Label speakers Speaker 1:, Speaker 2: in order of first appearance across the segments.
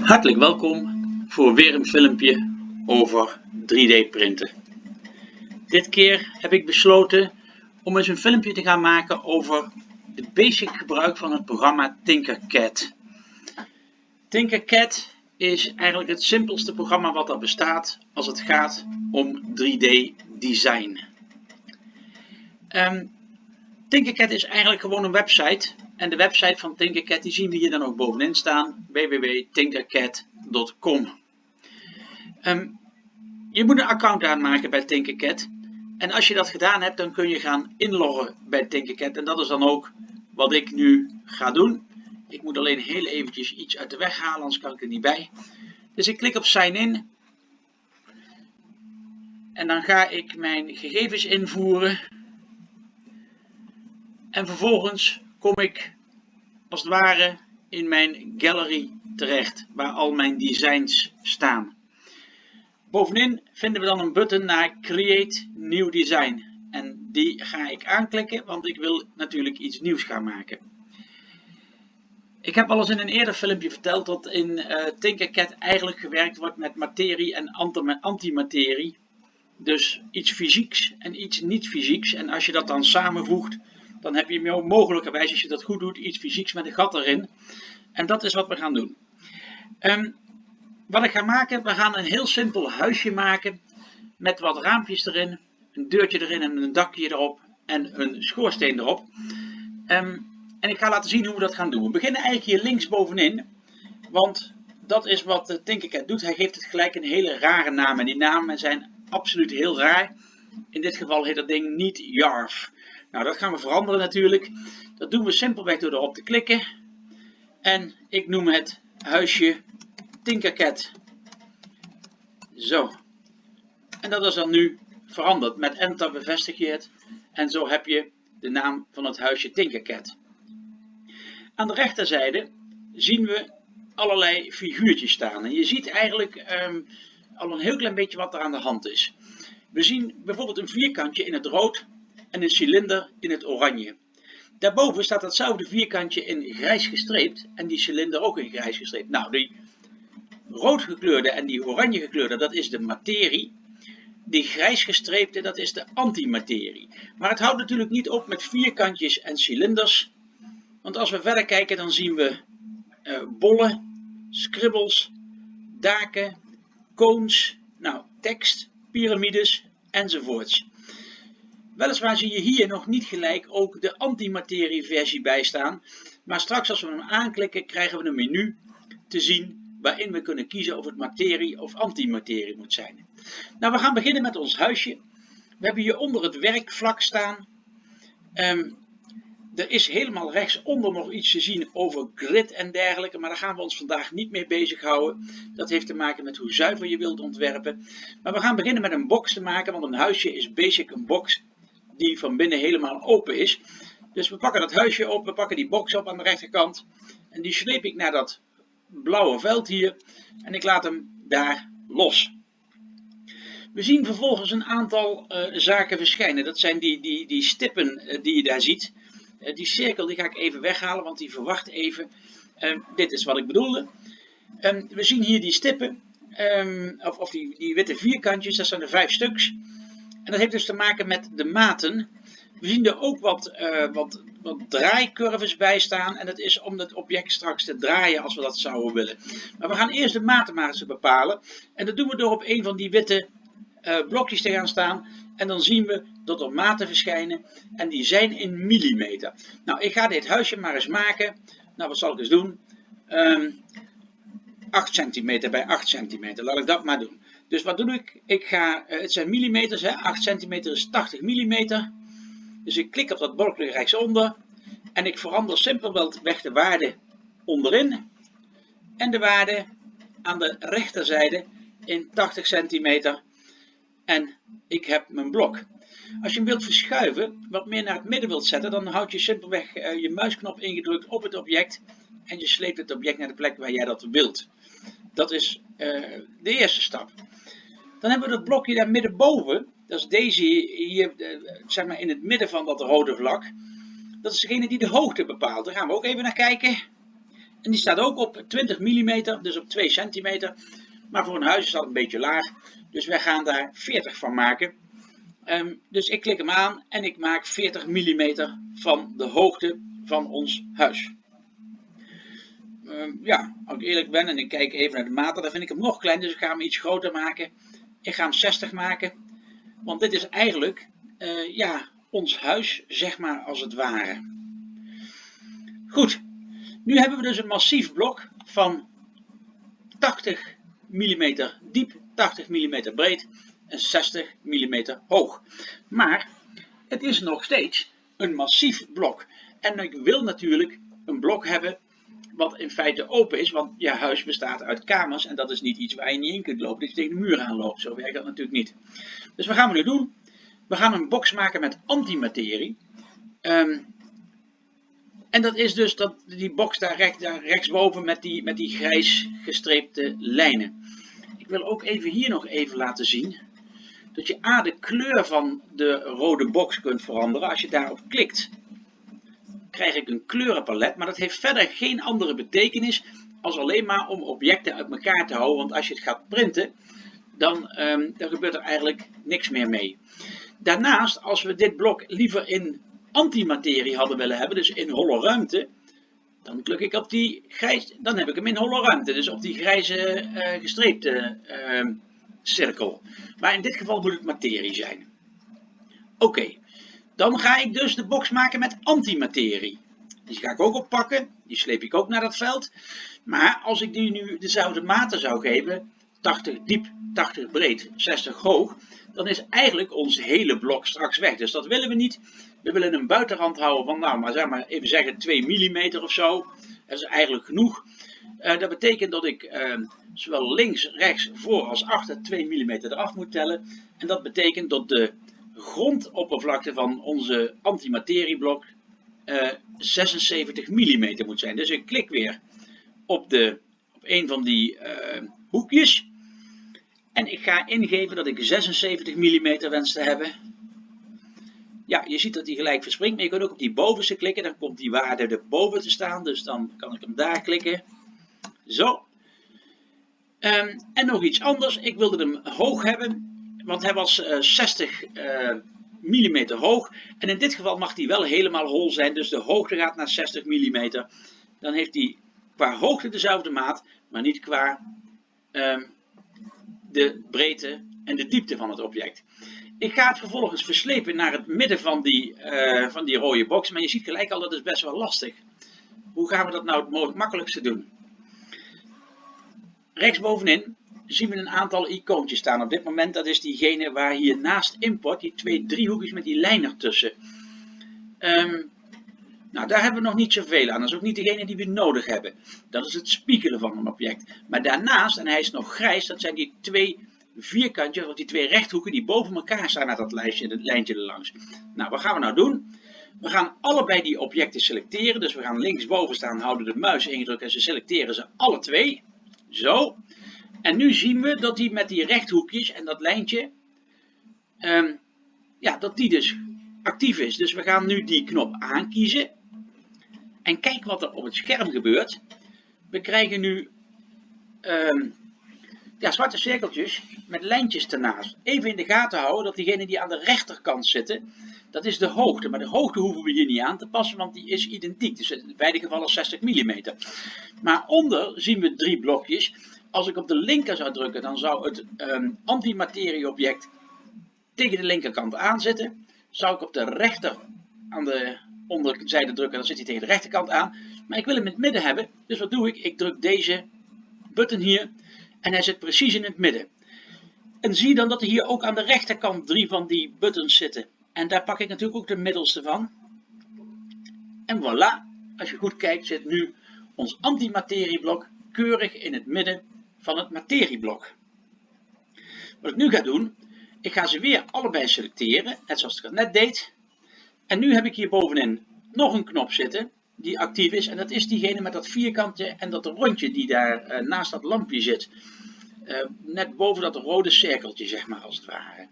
Speaker 1: Hartelijk welkom voor weer een filmpje over 3D printen. Dit keer heb ik besloten om eens een filmpje te gaan maken over de basic gebruik van het programma Tinkercad. Tinkercad is eigenlijk het simpelste programma wat er bestaat als het gaat om 3D design. Um, Tinkercad is eigenlijk gewoon een website en de website van Tinkercad die zien we hier dan ook bovenin staan www.tinkercad.com ehm, Je moet een account aanmaken bij Tinkercad en als je dat gedaan hebt dan kun je gaan inloggen bij Tinkercad en dat is dan ook wat ik nu ga doen. Ik moet alleen heel eventjes iets uit de weg halen, anders kan ik er niet bij. Dus ik klik op sign in. En dan ga ik mijn gegevens invoeren. En vervolgens kom ik als het ware in mijn gallery terecht, waar al mijn designs staan. Bovenin vinden we dan een button naar Create New Design. En die ga ik aanklikken, want ik wil natuurlijk iets nieuws gaan maken. Ik heb al eens in een eerder filmpje verteld dat in uh, Tinkercad eigenlijk gewerkt wordt met materie en antimaterie. Dus iets fysieks en iets niet fysieks. En als je dat dan samenvoegt, dan heb je mogelijkerwijs, als je dat goed doet, iets fysieks met een gat erin. En dat is wat we gaan doen. Um, wat ik ga maken, we gaan een heel simpel huisje maken met wat raampjes erin, een deurtje erin en een dakje erop en een schoorsteen erop. Um, en ik ga laten zien hoe we dat gaan doen. We beginnen eigenlijk hier links bovenin, want dat is wat Tinkercad doet. Hij geeft het gelijk een hele rare naam en die namen zijn absoluut heel raar. In dit geval heet dat ding niet Jarf. Nou, dat gaan we veranderen natuurlijk. Dat doen we simpelweg door erop te klikken. En ik noem het huisje Tinkercad. Zo. En dat is dan nu veranderd. Met enter bevestig je het. En zo heb je de naam van het huisje Tinkercad. Aan de rechterzijde zien we allerlei figuurtjes staan. En je ziet eigenlijk ehm, al een heel klein beetje wat er aan de hand is. We zien bijvoorbeeld een vierkantje in het rood en een cilinder in het oranje. Daarboven staat datzelfde vierkantje in grijs gestreept en die cilinder ook in grijs gestreept. Nou, die rood gekleurde en die oranje gekleurde, dat is de materie. Die grijs gestreepte, dat is de antimaterie. Maar het houdt natuurlijk niet op met vierkantjes en cilinders. Want als we verder kijken, dan zien we uh, bollen, scribbles, daken, cones, nou, tekst, piramides enzovoorts. Weliswaar zie je hier nog niet gelijk ook de antimaterie versie bij staan. Maar straks als we hem aanklikken krijgen we een menu te zien waarin we kunnen kiezen of het materie of antimaterie moet zijn. Nou, we gaan beginnen met ons huisje. We hebben hier onder het werkvlak staan. Um, er is helemaal rechtsonder nog iets te zien over grid en dergelijke, maar daar gaan we ons vandaag niet mee bezighouden. Dat heeft te maken met hoe zuiver je wilt ontwerpen. Maar we gaan beginnen met een box te maken, want een huisje is basic een box die van binnen helemaal open is. Dus we pakken dat huisje op, we pakken die box op aan de rechterkant en die sleep ik naar dat blauwe veld hier en ik laat hem daar los. We zien vervolgens een aantal uh, zaken verschijnen. Dat zijn die, die, die stippen uh, die je daar ziet. Uh, die cirkel die ga ik even weghalen, want die verwacht even. dit is wat ik bedoelde. we zien hier die stippen, um, of, of die, die witte vierkantjes, dat zijn er vijf stuks. En dat heeft dus te maken met de maten. We zien er ook wat, uh, wat, wat draaicurves bij staan. En dat is om het object straks te draaien als we dat zouden willen. Maar we gaan eerst de maten maar eens bepalen. En dat doen we door op een van die witte uh, blokjes te gaan staan. En dan zien we dat er maten verschijnen. En die zijn in millimeter. Nou, ik ga dit huisje maar eens maken. Nou, wat zal ik eens doen? Um, ehm, 8 centimeter bij 8 centimeter. Laat ik dat maar doen. Dus wat doe ik? Ik ga, uh, het zijn millimeters, hè? 8 centimeter is 80 millimeter. Dus ik klik op dat balkje rechtsonder. En ik verander simpelweg de waarde onderin. En de waarde aan de rechterzijde in 80 centimeter. En ik heb mijn blok. Als je hem wilt verschuiven, wat meer naar het midden wilt zetten, dan houd je simpelweg uh, je muisknop ingedrukt op het object. En je sleept het object naar de plek waar jij dat wilt. Dat is uh, de eerste stap. Dan hebben we dat blokje daar middenboven. Dat is deze hier, eh, zeg maar in het midden van dat rode vlak. Dat is degene die de hoogte bepaalt. Daar gaan we ook even naar kijken. En die staat ook op 20 mm, dus op 2 centimeter. Maar voor een huis is dat een beetje laag. Dus wij gaan daar 40 van maken. Um, dus ik klik hem aan en ik maak 40 mm van de hoogte van ons huis. Um, ja, als ik eerlijk ben en ik kijk even naar de maten, dan vind ik hem nog klein. Dus ik ga hem iets groter maken. Ik ga hem 60 maken. Want dit is eigenlijk uh, ja, ons huis, zeg maar als het ware. Goed, nu hebben we dus een massief blok van 80 mm diep, 80 mm breed en 60 mm hoog. Maar het is nog steeds een massief blok. En ik wil natuurlijk een blok hebben wat in feite open is, want je huis bestaat uit kamers en dat is niet iets waar je niet in kunt lopen, dat je tegen de muur aan loopt. Zo werkt dat natuurlijk niet. Dus wat gaan we nu doen? We gaan een box maken met antimaterie. Um, en dat is dus dat, die box daar, recht, daar rechtsboven met die, met die grijs gestreepte lijnen. Ik wil ook even hier nog even laten zien dat je A de kleur van de rode box kunt veranderen. Als je daarop klikt krijg ik een kleurenpalet, maar dat heeft verder geen andere betekenis als alleen maar om objecten uit elkaar te houden. Want als je het gaat printen, dan, dan gebeurt er eigenlijk niks meer mee. Daarnaast, als we dit blok liever in antimaterie hadden willen hebben, dus in holle ruimte, dan klik ik op die grijs, dan heb ik hem in holle ruimte, dus op die grijze uh, gestreepte uh, cirkel. Maar in dit geval moet het materie zijn. Oké, dan ga ik dus de box maken met antimaterie. Die ga ik ook oppakken, die sleep ik ook naar dat veld. Maar als ik die nu dezelfde maten zou geven, 80 diep, 80 breed, 60 hoog, dan is eigenlijk ons hele blok straks weg. Dus dat willen we niet. We willen een buitenrand houden van, nou, maar zeg maar even zeggen 2 mm of zo. Dat is eigenlijk genoeg. Uh, dat betekent dat ik uh, zowel links, rechts, voor als achter 2 mm eraf moet tellen. En dat betekent dat de grondoppervlakte van onze antimaterieblok uh, 76 mm moet zijn. Dus ik klik weer op, de, op een van die hoekjes. En ik ga ingeven dat ik 76 mm wens te hebben. Ja, je ziet dat hij gelijk verspringt, maar je kunt ook op die bovenste klikken. Dan komt die waarde erboven te staan, dus dan kan ik hem daar klikken. Zo. Um, en nog iets anders, ik wilde hem hoog hebben, want hij was uh, 60 uh, mm hoog. En in dit geval mag hij wel helemaal hol zijn, dus de hoogte gaat naar 60 mm. Dan heeft hij qua hoogte dezelfde maat, maar niet qua um, de breedte en de diepte van het object. Ik ga het vervolgens verslepen naar het midden van die, uh, van die rode box, maar je ziet gelijk al dat is best wel lastig. Hoe gaan we dat nou het makkelijkste doen? Rechtsbovenin zien we een aantal icoontjes staan. Op dit moment dat is diegene waar hier naast import, die twee driehoekjes met die lijn ertussen. Um, nou, daar hebben we nog niet zoveel aan. Dat is ook niet degene die we nodig hebben. Dat is het spiegelen van een object. Maar daarnaast, en hij is nog grijs, dat zijn die twee vierkantjes, of die twee rechthoeken die boven elkaar staan met dat lijstje, het lijntje erlangs. Nou, wat gaan we nou doen? We gaan allebei die objecten selecteren. Dus we gaan linksboven staan, houden de muis ingedrukt en ze selecteren ze alle twee. Zo. En nu zien we dat die met die rechthoekjes en dat lijntje, um, ja, dat die dus actief is. Dus we gaan nu die knop aankiezen. En kijk wat er op het scherm gebeurt. We krijgen nu um, ja, zwarte cirkeltjes met lijntjes ernaast. Even in de gaten houden dat diegene die aan de rechterkant zitten, dat is de hoogte. Maar de hoogte hoeven we hier niet aan te passen, want die is identiek. Dus in beide gevallen 60 mm. Maar onder zien we drie blokjes. Als ik op de linker zou drukken, dan zou het um, antimaterieobject tegen de linkerkant aanzetten. Zou ik op de rechter aan de onderzijde drukken, dan zit hij tegen de rechterkant aan. Maar ik wil hem in het midden hebben, dus wat doe ik? Ik druk deze button hier en hij zit precies in het midden. En zie dan dat er hier ook aan de rechterkant drie van die buttons zitten. En daar pak ik natuurlijk ook de middelste van. En voilà, als je goed kijkt zit nu ons antimaterieblok keurig in het midden van het materieblok. Wat ik nu ga doen, ik ga ze weer allebei selecteren, net zoals ik het net deed. En nu heb ik hier bovenin nog een knop zitten die actief is. En dat is diegene met dat vierkantje en dat rondje die daar uh, naast dat lampje zit. Uh, net boven dat rode cirkeltje, zeg maar, als het ware.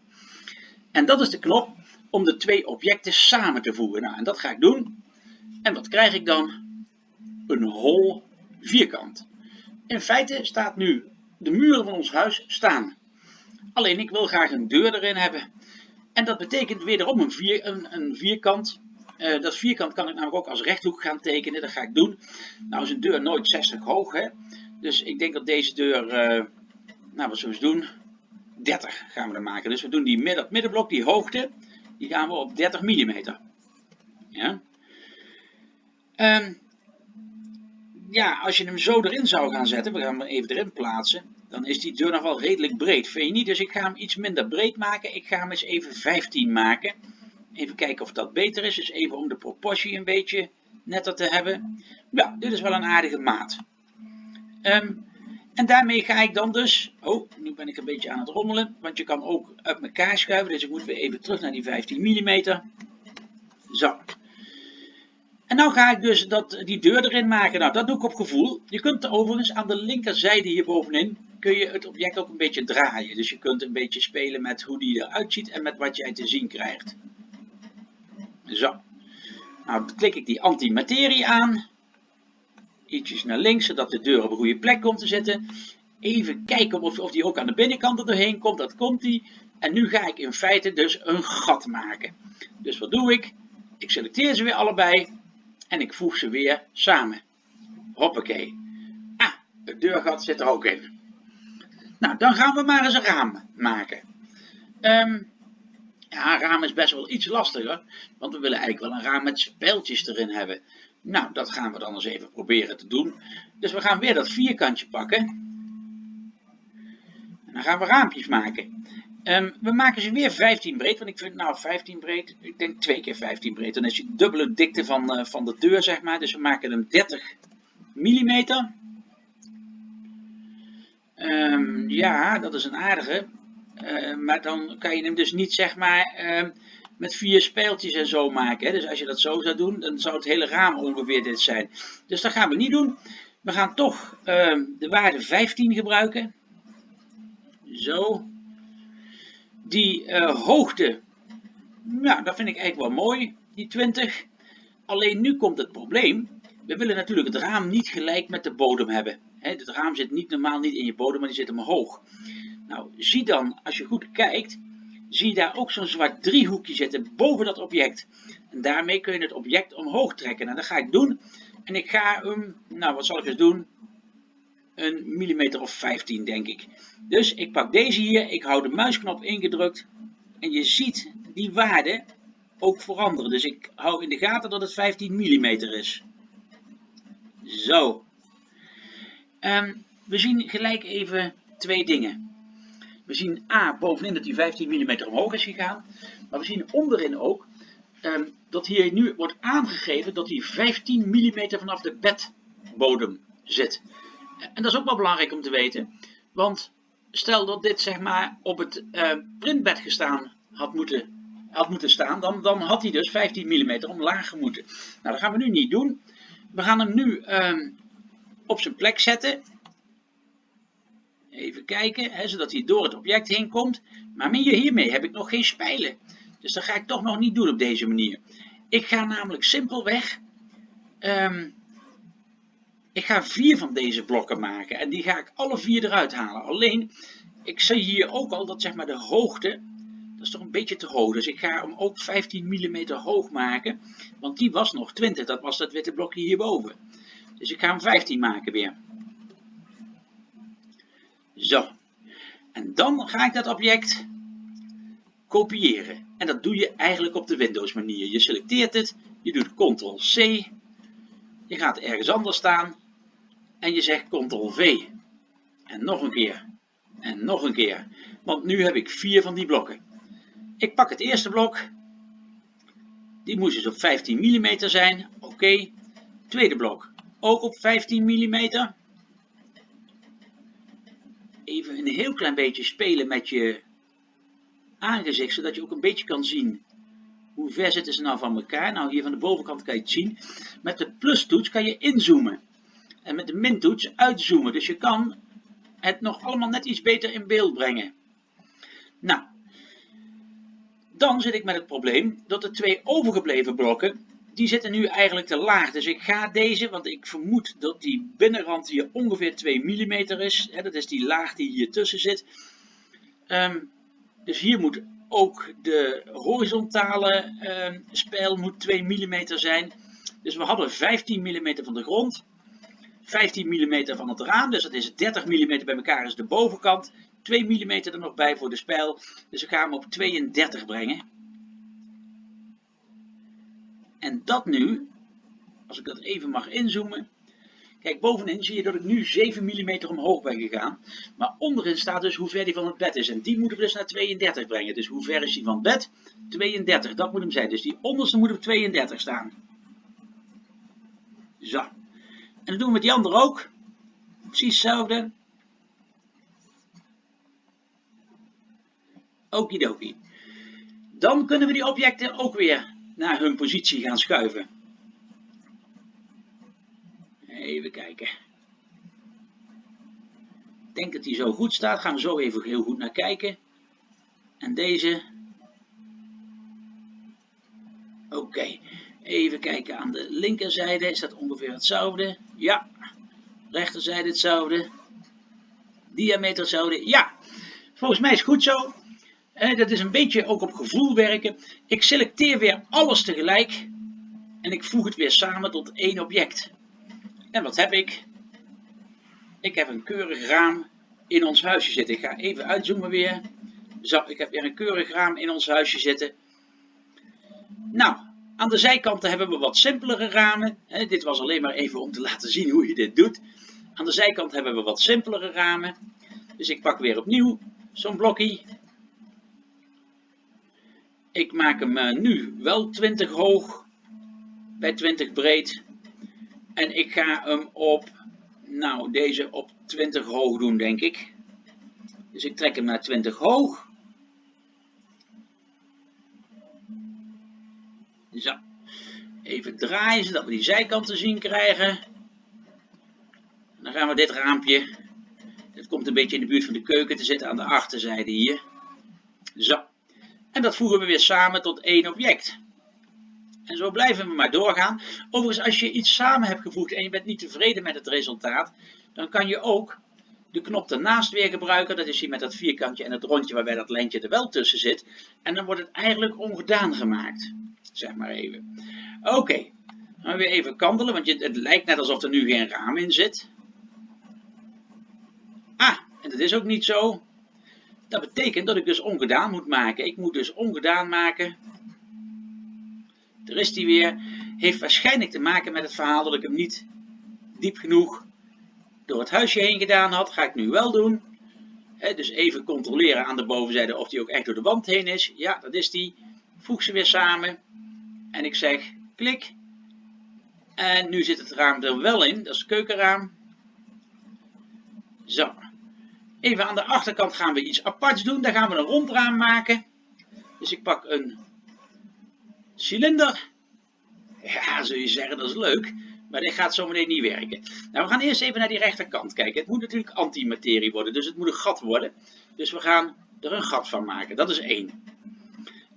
Speaker 1: En dat is de knop om de twee objecten samen te voegen. Nou, en dat ga ik doen. En wat krijg ik dan? Een hol vierkant. In feite staat nu de muren van ons huis staan. Alleen ik wil graag een deur erin hebben. En dat betekent wederom een, vier, een, een vierkant. Uh, dat vierkant kan ik namelijk ook als rechthoek gaan tekenen. Dat ga ik doen. Nou is een deur nooit 60 hoog. Hè? Dus ik denk dat deze deur, uh, nou wat zullen we doen? 30 gaan we er maken. Dus we doen die midden, middenblok, die hoogte, die gaan we op 30 mm. Ja. Um, ja, als je hem zo erin zou gaan zetten, we gaan hem even erin plaatsen, dan is die deur nog wel redelijk breed. Vind je niet? Dus ik ga hem iets minder breed maken. Ik ga hem eens even 15 maken. Even kijken of dat beter is. Dus even om de proportie een beetje netter te hebben. Ja, dit is wel een aardige maat. Um, en daarmee ga ik dan dus, oh, nu ben ik een beetje aan het rommelen, want je kan ook uit elkaar schuiven, dus ik moet weer even terug naar die 15 mm. Zo. En nou ga ik dus dat, die deur erin maken. Nou, dat doe ik op gevoel. Je kunt overigens aan de linkerzijde hier bovenin, kun je het object ook een beetje draaien. Dus je kunt een beetje spelen met hoe die eruit ziet en met wat jij te zien krijgt. Zo. Nou, dan klik ik die antimaterie aan ietsjes naar links, zodat de deur op een goede plek komt te zitten. Even kijken of, of die ook aan de binnenkant er doorheen komt. Dat komt die. En nu ga ik in feite dus een gat maken. Dus wat doe ik? Ik selecteer ze weer allebei. En ik voeg ze weer samen. Hoppakee. Ah, het deurgat zit er ook in. Nou, dan gaan we maar eens een raam maken. Um, ja, een raam is best wel iets lastiger. Want we willen eigenlijk wel een raam met spijltjes erin hebben. Nou, dat gaan we dan eens even proberen te doen. Dus we gaan weer dat vierkantje pakken. En dan gaan we raampjes maken. Um, we maken ze weer 15 breed, want ik vind nou 15 breed, ik denk 2 keer 15 breed. Dan is je dubbele dikte van, uh, van de deur, zeg maar. Dus we maken hem 30 mm. Um, ja, dat is een aardige. Uh, maar dan kan je hem dus niet, zeg maar, met vier speeltjes en zo maken. Hè. Dus als je dat zo zou doen, dan zou het hele raam ongeveer dit zijn. Dus dat gaan we niet doen. We gaan toch de waarde 15 gebruiken. Zo. Die uh, hoogte, ja, dat vind ik eigenlijk wel mooi, die 20. Alleen nu komt het probleem. We willen natuurlijk het raam niet gelijk met de bodem hebben. Het raam zit niet normaal niet in je bodem, maar die zit omhoog. Nou, zie dan, als je goed kijkt, zie je daar ook zo'n zwart driehoekje zitten boven dat object. En daarmee kun je het object omhoog trekken. En nou, dat ga ik doen. En ik ga hem, nou wat zal ik eens doen? Een millimeter of 15 denk ik. Dus ik pak deze hier, ik hou de muisknop ingedrukt. En je ziet die waarde ook veranderen. Dus ik hou in de gaten dat het 15 mm is. Zo. Um, we zien gelijk even twee dingen. We zien A bovenin dat die 15 mm omhoog is gegaan. Maar we zien onderin ook um, dat hier nu wordt aangegeven dat die 15 mm vanaf de bedbodem zit. En dat is ook wel belangrijk om te weten. Want stel dat dit zeg maar op het uh, printbed gestaan had moeten, had moeten staan. Dan, dan had hij dus 15 mm omlaag moeten. Nou dat gaan we nu niet doen. We gaan hem nu um, op zijn plek zetten. Even kijken, hè, zodat hij door het object heen komt. Maar hiermee heb ik nog geen spijlen. Dus dat ga ik toch nog niet doen op deze manier. Ik ga namelijk simpelweg... Um, ik ga vier van deze blokken maken. En die ga ik alle vier eruit halen. Alleen, ik zie hier ook al dat zeg maar de hoogte... Dat is toch een beetje te hoog. Dus ik ga hem ook 15 mm hoog maken. Want die was nog 20. Dat was dat witte blokje hierboven. Dus ik ga hem 15 maken weer. Zo. En dan ga ik dat object kopiëren. En dat doe je eigenlijk op de Windows manier. Je selecteert het, je doet Ctrl-C, je gaat ergens anders staan en je zegt Ctrl-V. En nog een keer. En nog een keer. Want nu heb ik vier van die blokken. Ik pak het eerste blok. Die moest dus op 15 mm zijn. Oké. Tweede blok. Ook op 15 mm even een heel klein beetje spelen met je aangezicht, zodat je ook een beetje kan zien hoe ver zitten ze nou van elkaar. Nou, hier van de bovenkant kan je het zien. Met de plustoets kan je inzoomen. En met de mintoets uitzoomen. Dus je kan het nog allemaal net iets beter in beeld brengen. Nou, dan zit ik met het probleem dat de twee overgebleven blokken die zitten nu eigenlijk te laag. Dus ik ga deze, want ik vermoed dat die binnenrand hier ongeveer 2 mm is. Hè, dat is die laag die hier tussen zit. Ehm, dus hier moet ook de horizontale um, spijl moet 2 mm zijn. Dus we hadden 15 mm van de grond. 15 mm van het raam, dus dat is 30 mm bij elkaar is de bovenkant. 2 mm er nog bij voor de spijl. Dus we gaan hem op 32 brengen. En dat nu, als ik dat even mag inzoomen. Kijk, bovenin zie je dat ik nu 7 mm omhoog ben gegaan. Maar onderin staat dus hoe ver die van het bed is. En die moeten we dus naar 32 brengen. Dus hoe ver is die van het bed? 32, dat moet hem zijn. Dus die onderste moet op 32 staan. Zo. En dat doen we met die andere ook. Precies hetzelfde. Okidoki. Dan kunnen we die objecten ook weer naar hun positie gaan schuiven. Even kijken. Ik denk dat die zo goed staat. Gaan we zo even heel goed naar kijken. En deze. Oké. Even kijken aan de linkerzijde. Is dat ongeveer hetzelfde? Ja. Rechterzijde hetzelfde. Diameter hetzelfde? Ja. Volgens mij is het goed zo dat is een beetje ook op gevoel werken. Ik selecteer weer alles tegelijk en ik voeg het weer samen tot één object. En wat heb ik? Ik heb een keurig raam in ons huisje zitten. Ik ga even uitzoomen weer. Zo, ik heb weer een keurig raam in ons huisje zitten. Nou, aan de zijkanten hebben we wat simpelere ramen. dit was alleen maar even om te laten zien hoe je dit doet. Aan de zijkant hebben we wat simpelere ramen. Dus ik pak weer opnieuw zo'n blokje. Ik maak hem eh, nu wel 20 hoog bij 20 breed. En ik ga hem op, nou deze op 20 hoog doen denk ik. Dus ik trek hem naar 20 hoog. Zo. Even draaien zodat we die zijkant te zien krijgen. dan gaan we dit raampje, dit komt een beetje in de buurt van de keuken te zitten aan de achterzijde hier. Zo. En dat voegen we weer samen tot één object. En zo blijven we maar doorgaan. Overigens, als je iets samen hebt gevoegd en je bent niet tevreden met het resultaat, dan kan je ook de knop ernaast weer gebruiken. Dat is hier met dat vierkantje en het rondje waarbij dat lijntje er wel tussen zit. En dan wordt het eigenlijk ongedaan gemaakt. Zeg maar even. Oké, dan weer even kantelen, want het lijkt net alsof er nu geen raam in zit. Ah, en dat is ook niet zo. Dat betekent dat ik dus ongedaan moet maken. Ik moet dus ongedaan maken. Er is die weer. Heeft waarschijnlijk te maken met het verhaal dat ik hem niet diep genoeg door het huisje heen gedaan had. Ga ik nu wel doen. dus even controleren aan de bovenzijde of die ook echt door de wand heen is. Ja, dat is die. Voeg ze weer samen. En ik zeg klik. En nu zit het raam er wel in. Dat is het keukenraam. Zo. Even aan de achterkant gaan we iets aparts doen. Daar gaan we een rondraam maken. Dus ik pak een cilinder. Ja, zul je zeggen, dat is leuk. Maar dit gaat zo meteen niet werken. Nou, we gaan eerst even naar die rechterkant kijken. Het moet natuurlijk antimaterie worden, dus het moet een gat worden. Dus we gaan er een gat van maken. Dat is één.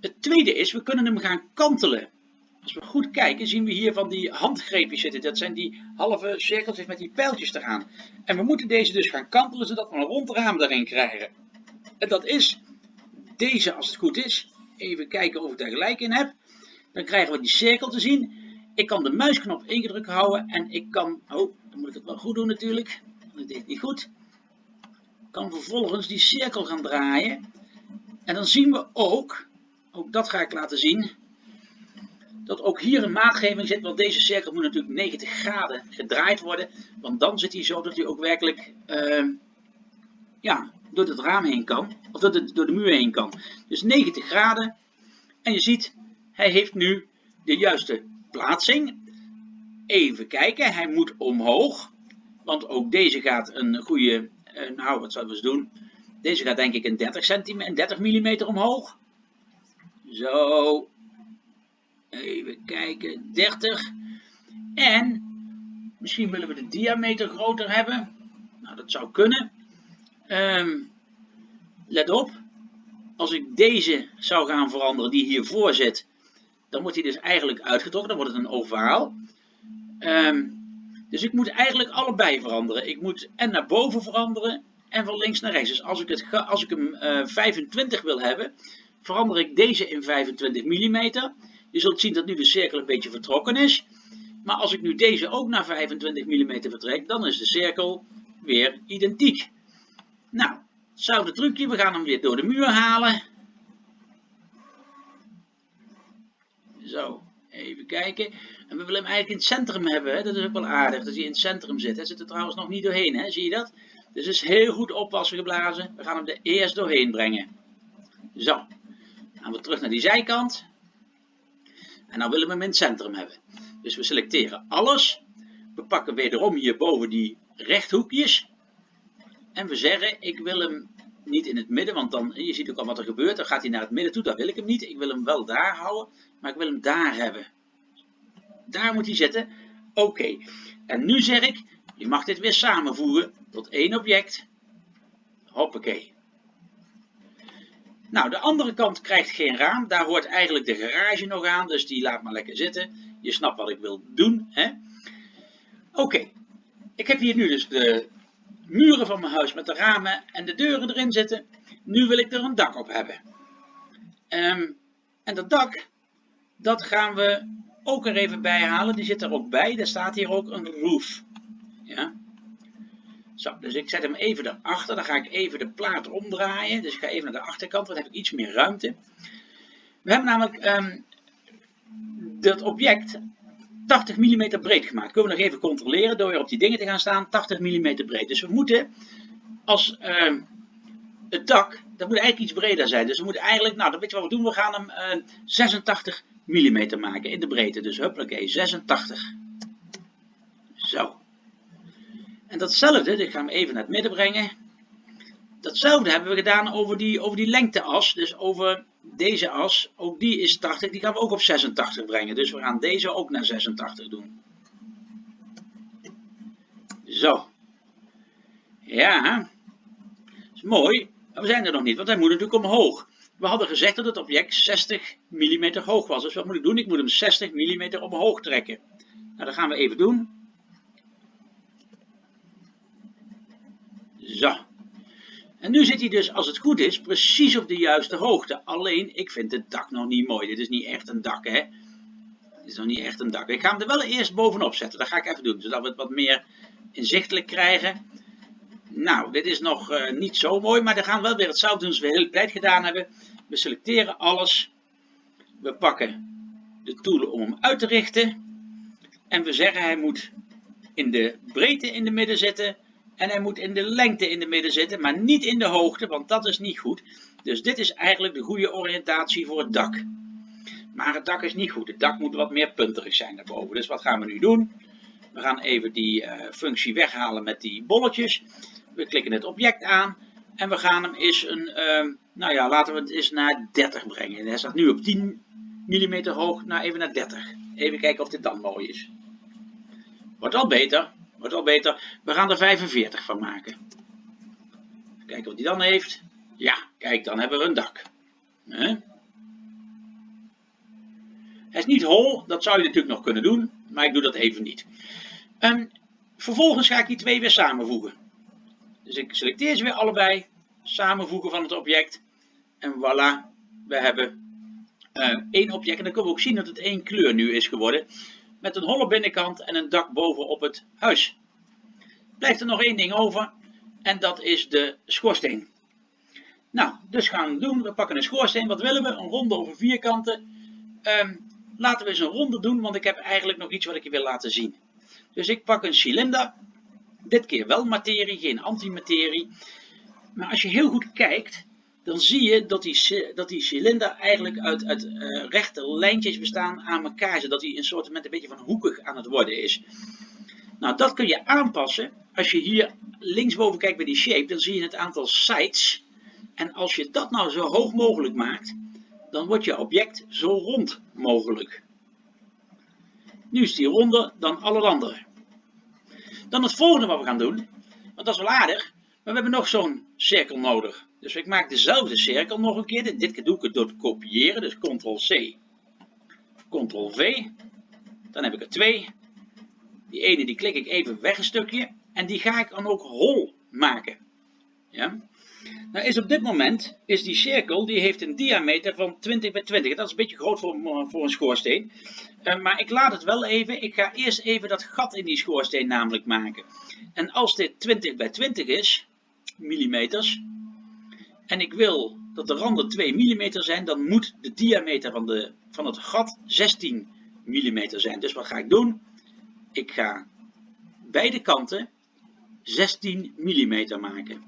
Speaker 1: Het tweede is, we kunnen hem gaan kantelen. Als we goed kijken, zien we hier van die handgreepjes zitten. Dat zijn die halve cirkeltjes met die pijltjes eraan. En we moeten deze dus gaan kantelen, zodat we een rond raam daarin krijgen. En dat is deze, als het goed is. Even kijken of ik daar gelijk in heb. Dan krijgen we die cirkel te zien. Ik kan de muisknop ingedrukt houden en ik kan... Oh, dan moet ik het wel goed doen natuurlijk. Dat deed niet goed. Ik kan vervolgens die cirkel gaan draaien. En dan zien we ook, ook dat ga ik laten zien dat ook hier een maatgeving zit, want deze cirkel moet natuurlijk 90 graden gedraaid worden, want dan zit hij zo dat hij ook werkelijk uh, ja, door het raam heen kan, of door de, door de muur heen kan. Dus 90 graden, en je ziet, hij heeft nu de juiste plaatsing. Even kijken, hij moet omhoog, want ook deze gaat een goede, uh, nou wat zouden we eens doen, deze gaat denk ik een 30 cm, 30 mm omhoog. Zo, Even kijken, 30. En misschien willen we de diameter groter hebben. Nou, dat zou kunnen. Um, let op, als ik deze zou gaan veranderen die hiervoor zit, dan wordt hij dus eigenlijk uitgetrokken, dan wordt het een ovaal. Ehm, dus ik moet eigenlijk allebei veranderen. Ik moet en naar boven veranderen en van links naar rechts. Dus als ik, het, als ik hem uh, eh, 25 wil hebben, verander ik deze in 25 mm. Je zult zien dat nu de cirkel een beetje vertrokken is. Maar als ik nu deze ook naar 25 mm vertrek, dan is de cirkel weer identiek. Nou, hetzelfde trucje. We gaan hem weer door de muur halen. Zo, even kijken. En we willen hem eigenlijk in het centrum hebben. Hè? Dat is ook wel aardig dat hij in het centrum zit. Hij zit er trouwens nog niet doorheen, hè? zie je dat? Dus is heel goed oppassen geblazen. We gaan hem er eerst doorheen brengen. Zo, dan gaan we terug naar die zijkant. En dan willen we hem in het centrum hebben. Dus we selecteren alles. We pakken wederom hierboven die rechthoekjes. En we zeggen, ik wil hem niet in het midden, want dan, je ziet ook al wat er gebeurt. Dan gaat hij naar het midden toe, dat wil ik hem niet. Ik wil hem wel daar houden, maar ik wil hem daar hebben. Daar moet hij zitten. Oké. En nu zeg ik, je mag dit weer samenvoegen tot één object. Hoppakee. Nou, de andere kant krijgt geen raam. Daar hoort eigenlijk de garage nog aan, dus die laat maar lekker zitten. Je snapt wat ik wil doen. Oké, ik heb hier nu dus de muren van mijn huis met de ramen en de deuren erin zitten. Nu wil ik er een dak op hebben. Ehm, en dat dak, dat gaan we ook er even bij halen. Die zit er ook bij. Er staat hier ook een roof. Ja. Zo, dus ik zet hem even erachter. Dan ga ik even de plaat omdraaien. Dus ik ga even naar de achterkant, dan heb ik iets meer ruimte. We hebben namelijk um, dat object 80 mm breed gemaakt. Kunnen we nog even controleren door weer op die dingen te gaan staan. 80 mm breed. Dus we moeten als uh, het dak, dat moet eigenlijk iets breder zijn. Dus we moeten eigenlijk, nou, dan weet je wat we doen. We gaan hem uh, 86 mm maken in de breedte. Dus huppakee, 86. Zo. En datzelfde, ik ga hem even naar het midden brengen. Datzelfde hebben we gedaan over die, over die lengteas. Dus over deze as, ook die is 80, die gaan we ook op 86 brengen. Dus we gaan deze ook naar 86 doen. Zo. Ja. is mooi. Maar we zijn er nog niet, want hij moet natuurlijk omhoog. We hadden gezegd dat het object 60 mm hoog was. Dus wat moet ik doen? Ik moet hem 60 mm omhoog trekken. Nou, dat gaan we even doen. Zo. En nu zit hij dus, als het goed is, precies op de juiste hoogte. Alleen, ik vind het dak nog niet mooi. Dit is niet echt een dak, hè. Dit is nog niet echt een dak. Ik ga hem er wel eerst bovenop zetten. Dat ga ik even doen, zodat we het wat meer inzichtelijk krijgen. Nou, dit is nog uh, niet zo mooi, maar dan gaan we wel weer hetzelfde doen als we heel tijd gedaan hebben. We selecteren alles. We pakken de tool om hem uit te richten. En we zeggen hij moet in de breedte in de midden zitten en hij moet in de lengte in de midden zitten, maar niet in de hoogte, want dat is niet goed. Dus dit is eigenlijk de goede oriëntatie voor het dak. Maar het dak is niet goed. Het dak moet wat meer punterig zijn daarboven. Dus wat gaan we nu doen? We gaan even die uh, functie weghalen met die bolletjes. We klikken het object aan. En we gaan hem eens een, uh, nou ja, laten we het eens naar 30 brengen. Hij staat nu op 10 mm hoog, nou even naar 30. Even kijken of dit dan mooi is. Wordt al beter. Wordt al beter. We gaan er 45 van maken. Kijken wat hij dan heeft. Ja, kijk, dan hebben we een dak. Hij is niet hol, dat zou je natuurlijk nog kunnen doen, maar ik doe dat even niet. Um, vervolgens ga ik die twee weer samenvoegen. Dus ik selecteer ze weer allebei, samenvoegen van het object. En voilà, we hebben uh, één object. En dan kunnen we ook zien dat het één kleur nu is geworden met een holle binnenkant en een dak boven op het huis. Blijft er nog één ding over en dat is de schoorsteen. Nou, dus gaan we doen. We pakken een schoorsteen. Wat willen we? Een ronde over vierkanten. Um, laten we eens een ronde doen, want ik heb eigenlijk nog iets wat ik je wil laten zien. Dus ik pak een cilinder. Dit keer wel materie, geen antimaterie. Maar als je heel goed kijkt, dan zie je dat die, dat die cilinder eigenlijk uit, uit uh, rechte lijntjes bestaan aan elkaar, zodat hij een soort met een beetje van hoekig aan het worden is. Nou, dat kun je aanpassen. Als je hier linksboven kijkt bij die shape, dan zie je het aantal sides. En als je dat nou zo hoog mogelijk maakt, dan wordt je object zo rond mogelijk. Nu is die ronder dan alle andere. Dan het volgende wat we gaan doen, want dat is wel aardig, maar we hebben nog zo'n cirkel nodig. Dus ik maak dezelfde cirkel nog een keer. Dit keer doe ik het door te kopiëren, dus ctrl-c, Ctrl V. Dan heb ik er twee. Die ene die klik ik even weg een stukje. En die ga ik dan ook hol maken. Ja? Nou is op dit moment, is die cirkel, die heeft een diameter van 20 bij 20. Dat is een beetje groot voor, voor een schoorsteen. Uh, maar ik laat het wel even. Ik ga eerst even dat gat in die schoorsteen namelijk maken. En als dit 20 bij 20 is, millimeters, en ik wil dat de randen 2 mm zijn, dan moet de diameter van, de, van het gat 16 mm zijn. Dus wat ga ik doen? Ik ga beide kanten 16 mm maken.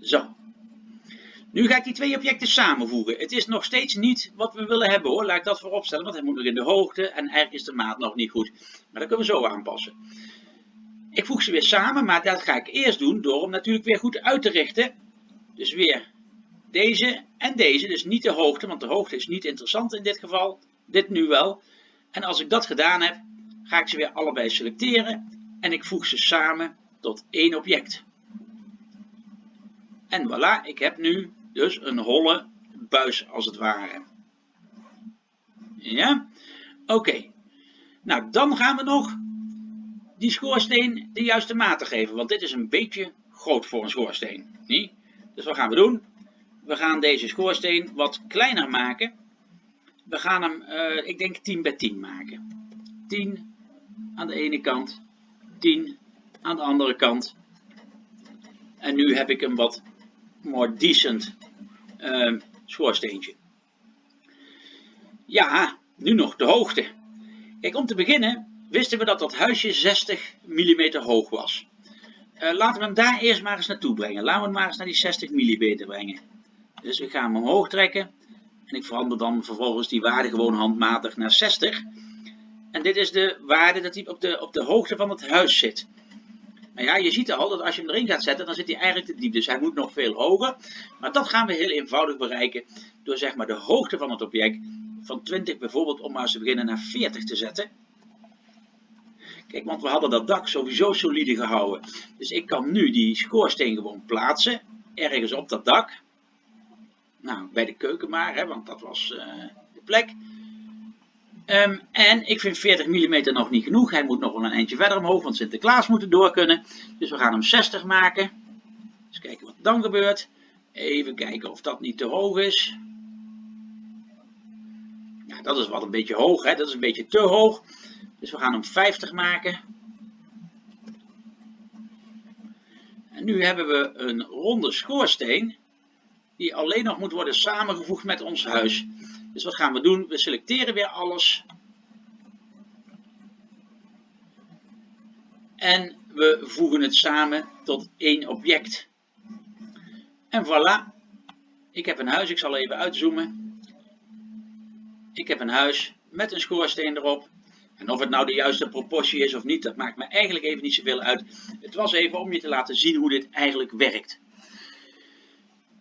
Speaker 1: Zo. Nu ga ik die twee objecten samenvoegen. Het is nog steeds niet wat we willen hebben hoor. Laat ik dat vooropstellen, want hij moet nog in de hoogte en eigenlijk is de maat nog niet goed. Maar dat kunnen we zo aanpassen. Ik voeg ze weer samen, maar dat ga ik eerst doen door hem natuurlijk weer goed uit te richten. Dus weer deze en deze, dus niet de hoogte, want de hoogte is niet interessant in dit geval. Dit nu wel. En als ik dat gedaan heb, ga ik ze weer allebei selecteren en ik voeg ze samen tot één object. En voilà, ik heb nu dus een holle buis als het ware. Ja, oké. Nou, dan gaan we nog die schoorsteen de juiste maat geven. Want dit is een beetje groot voor een schoorsteen. Niet? Dus wat gaan we doen? We gaan deze schoorsteen wat kleiner maken. We gaan hem, uh, ik denk 10 bij 10 maken. 10 aan de ene kant, 10 aan de andere kant. En nu heb ik een wat more decent uh, schoorsteentje. Ja, nu nog de hoogte. Kijk, om te beginnen wisten we dat dat huisje 60 mm hoog was. Uh, laten we hem daar eerst maar eens naartoe brengen. Laten we hem maar eens naar die 60 mm brengen. Dus ik ga hem omhoog trekken. En ik verander dan vervolgens die waarde gewoon handmatig naar 60. En dit is de waarde dat hij op de, op de hoogte van het huis zit. Nou ja, je ziet al dat als je hem erin gaat zetten, dan zit hij eigenlijk te diep. Dus hij moet nog veel hoger. Maar dat gaan we heel eenvoudig bereiken door zeg maar de hoogte van het object van 20 bijvoorbeeld om maar eens te beginnen naar 40 te zetten. Kijk, want we hadden dat dak sowieso solide gehouden. Dus ik kan nu die schoorsteen gewoon plaatsen, ergens op dat dak. Nou, bij de keuken maar, hè, want dat was uh, de plek. Um, en ik vind 40 mm nog niet genoeg. Hij moet nog wel een eindje verder omhoog, want Sinterklaas moet er door kunnen. Dus we gaan hem 60 maken. Eens kijken wat dan gebeurt. Even kijken of dat niet te hoog is. Dat is wat een beetje hoog, hè? dat is een beetje te hoog. Dus we gaan hem 50 maken. En nu hebben we een ronde schoorsteen die alleen nog moet worden samengevoegd met ons huis. Dus wat gaan we doen? We selecteren weer alles. En we voegen het samen tot één object. En voilà. Ik heb een huis, ik zal even uitzoomen. Ik heb een huis met een schoorsteen erop. En of het nou de juiste proportie is of niet, dat maakt me eigenlijk even niet zoveel uit. Het was even om je te laten zien hoe dit eigenlijk werkt.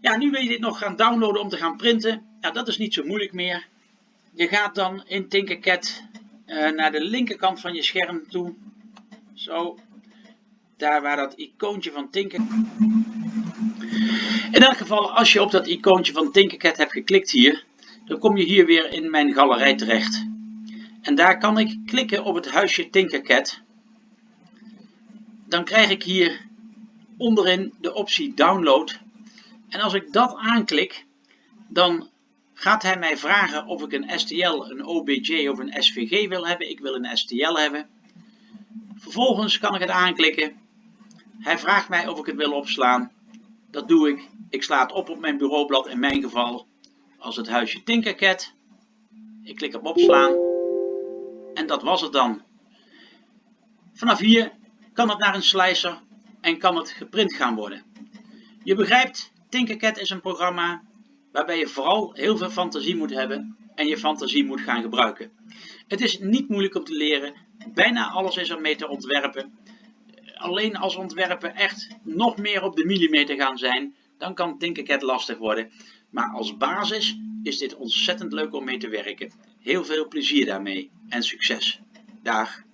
Speaker 1: Ja, nu wil je dit nog gaan downloaden om te gaan printen. Ja, dat is niet zo moeilijk meer. Je gaat dan in Tinkercad uh, naar de linkerkant van je scherm toe. Zo. Daar waar dat icoontje van Tinkercad... In elk geval, als je op dat icoontje van Tinkercad hebt geklikt hier, dan kom je hier weer in mijn galerij terecht. En daar kan ik klikken op het huisje Tinkercad. Dan krijg ik hier onderin de optie download. En als ik dat aanklik, dan gaat hij mij vragen of ik een STL, een OBJ of een SVG wil hebben. Ik wil een STL hebben. Vervolgens kan ik het aanklikken. Hij vraagt mij of ik het wil opslaan. Dat doe ik. Ik sla het op op mijn bureaublad in mijn geval als het huisje Tinkercad. Ik klik op opslaan. En dat was het dan. Vanaf hier kan het naar een slicer en kan het geprint gaan worden. Je begrijpt, Tinkercad is een programma waarbij je vooral heel veel fantasie moet hebben en je fantasie moet gaan gebruiken. Het is niet moeilijk om te leren, bijna alles is er mee te ontwerpen. Alleen als ontwerpen echt nog meer op de millimeter gaan zijn, dan kan Tinkercad lastig worden. Maar als basis is dit ontzettend leuk om mee te werken. Heel veel plezier daarmee en succes. Dag.